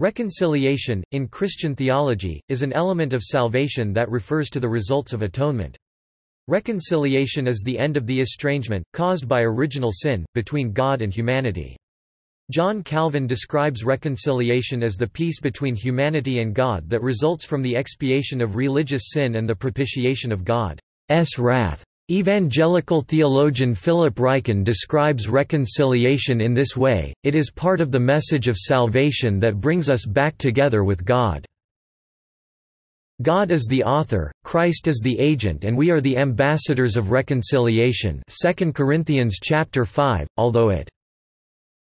Reconciliation, in Christian theology, is an element of salvation that refers to the results of atonement. Reconciliation is the end of the estrangement, caused by original sin, between God and humanity. John Calvin describes reconciliation as the peace between humanity and God that results from the expiation of religious sin and the propitiation of God's wrath. Evangelical theologian Philip Ryken describes reconciliation in this way, it is part of the message of salvation that brings us back together with God. God is the author, Christ is the agent and we are the ambassadors of reconciliation 2 Corinthians chapter 5, although it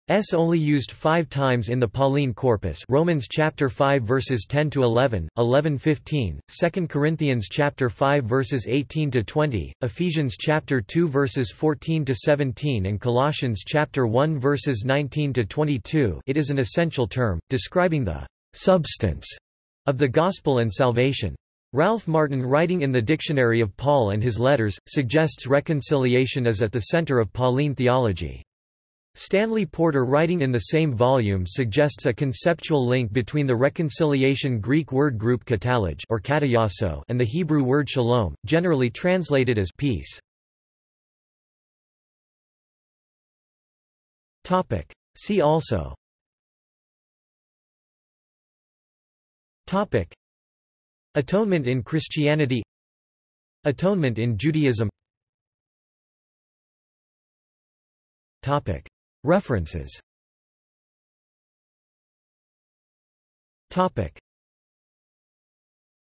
S only used 5 times in the Pauline corpus. Romans chapter 5 verses 10 to 11, 11-15, 2 Corinthians chapter 5 verses 18 to 20, Ephesians chapter 2 verses 14 to 17 and Colossians chapter 1 verses 19 to 22. It is an essential term describing the substance of the gospel and salvation. Ralph Martin writing in the Dictionary of Paul and his letters, suggests reconciliation is at the center of Pauline theology. Stanley Porter writing in the same volume suggests a conceptual link between the reconciliation Greek word group katallage or katallasso and the Hebrew word shalom, generally translated as peace. Topic. See also Topic. Atonement in Christianity Atonement in Judaism References